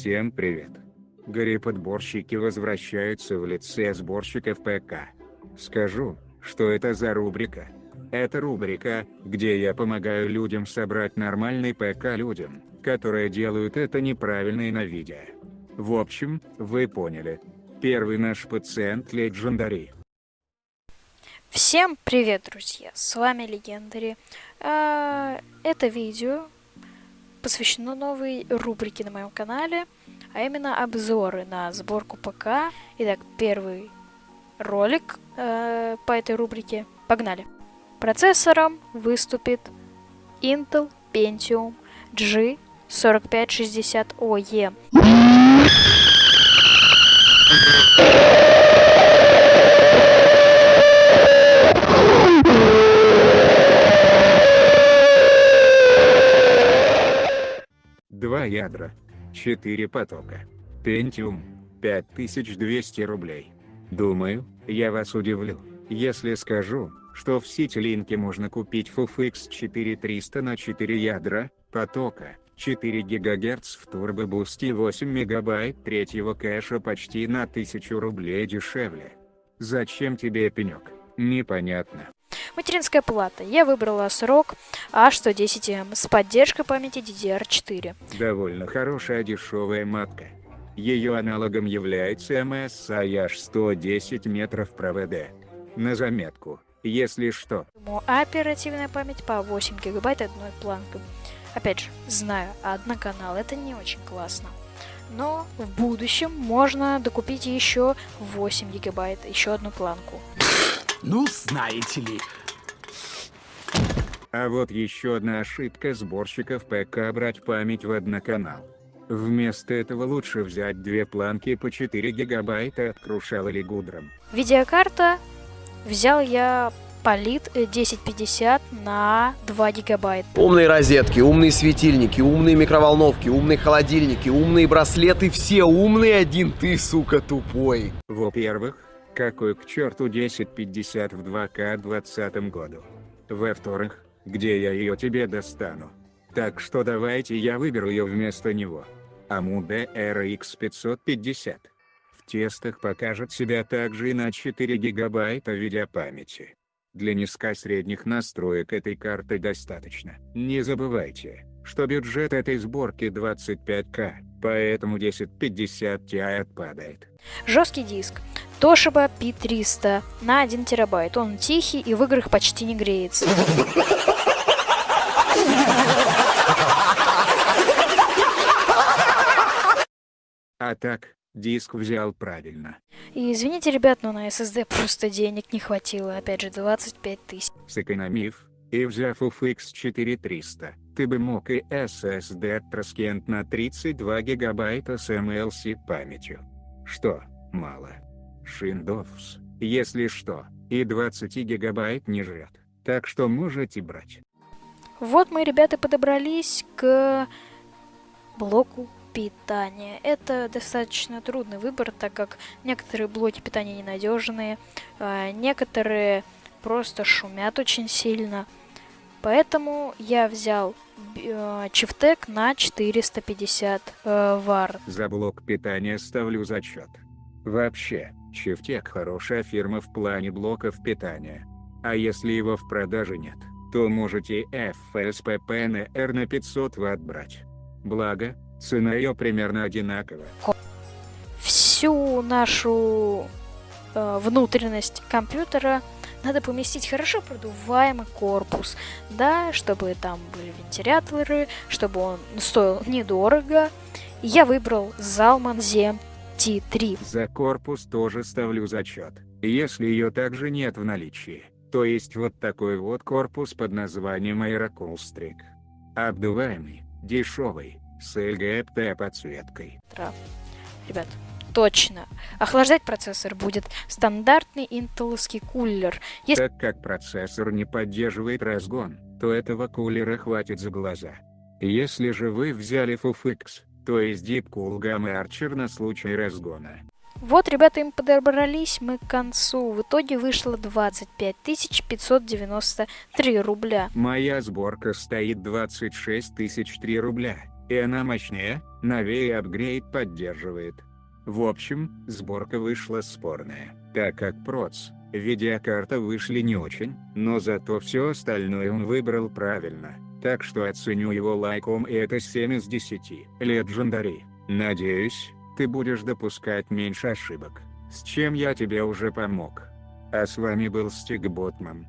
Всем привет. Горе-подборщики возвращаются в лице сборщиков ПК. Скажу, что это за рубрика. Это рубрика, где я помогаю людям собрать нормальный ПК людям, которые делают это неправильно и на видео. В общем, вы поняли. Первый наш пациент Легендари. Всем привет, друзья! С вами Легендари. А, это видео посвящено новой рубрике на моем канале, а именно обзоры на сборку ПК. Итак, первый ролик э, по этой рубрике. Погнали! Процессором выступит Intel Pentium G4560OE. Два ядра. Четыре потока. Pentium. 5200 рублей. Думаю, я вас удивлю, если скажу, что в Ситилинке можно купить FUFX 4300 на 4 ядра, потока, 4 ГГц в турбобусте и 8 МБ третьего кэша почти на 1000 рублей дешевле. Зачем тебе пенек? Непонятно. Материнская плата. Я выбрала срок A110M с поддержкой памяти DDR4. Довольно хорошая дешевая матка. Ее аналогом является MSI H110 метров провода. На заметку, если что. Оперативная память по 8 гигабайт одной планкой. Опять же, знаю, одноканал это не очень классно. Но в будущем можно докупить еще 8 гигабайт, еще одну планку. Ну, знаете ли. А вот еще одна ошибка сборщиков ПК брать память в одноканал. Вместо этого лучше взять две планки по 4 гигабайта от Крушал или Гудром. Видеокарта взял я Полит 1050 на 2 гигабайта. Умные розетки, умные светильники, умные микроволновки, умные холодильники, умные браслеты, все умные, один ты, сука, тупой. Во-первых, какой к черту 1050 в 2К 20 году? Во-вторых, где я ее тебе достану? Так что давайте я выберу ее вместо него. AMD RX 550. В тестах покажет себя также и на 4 гигабайта видеопамяти. Для низкосредних настроек этой карты достаточно. Не забывайте, что бюджет этой сборки 25к, поэтому 1050 Ti отпадает. Жесткий диск. Toshiba P300 на 1 терабайт. Он тихий и в играх почти не греется. А так, диск взял правильно. И извините, ребят, но на SSD просто денег не хватило. Опять же, 25 тысяч. Сэкономив, и взяв UFX 4300, ты бы мог и SSD Traskent на 32 гигабайта с MLC памятью. Что, мало? Windows, если что, и 20 гигабайт не жрет, так что можете брать. Вот мы, ребята, подобрались к блоку питания. Это достаточно трудный выбор, так как некоторые блоки питания ненадежные, а некоторые просто шумят очень сильно. Поэтому я взял э, Чифтек на 450 э, вар. За блок питания ставлю зачет. Вообще, Чифтек хорошая фирма в плане блоков питания. А если его в продаже нет, то можете FSPP на на 500 Вт брать. Благо, цена ее примерно одинаковая. Всю нашу э, внутренность компьютера надо поместить хорошо продуваемый корпус, да, чтобы там были вентиляторы, чтобы он стоил недорого. Я выбрал Zalman ZM-T3. За корпус тоже ставлю зачет, если ее также нет в наличии. То есть вот такой вот корпус под названием Aerocool Обдуваемый, дешевый, с LGPT подсветкой. Да. Ребят, точно. Охлаждать процессор будет стандартный интеловский кулер. Если... Так как процессор не поддерживает разгон, то этого кулера хватит за глаза. Если же вы взяли FUFX, то есть Deep Cool Gamma Archer на случай разгона, вот, ребята, им подобрались мы к концу. В итоге вышло 25 593 рубля. Моя сборка стоит 26 003 рубля. И она мощнее, новее апгрейд поддерживает. В общем, сборка вышла спорная, так как проц, видеокарта вышли не очень, но зато все остальное он выбрал правильно, так что оценю его лайком и это 7 из 10. Legendary. Надеюсь, ты будешь допускать меньше ошибок, с чем я тебе уже помог. А с вами был Стик Ботман.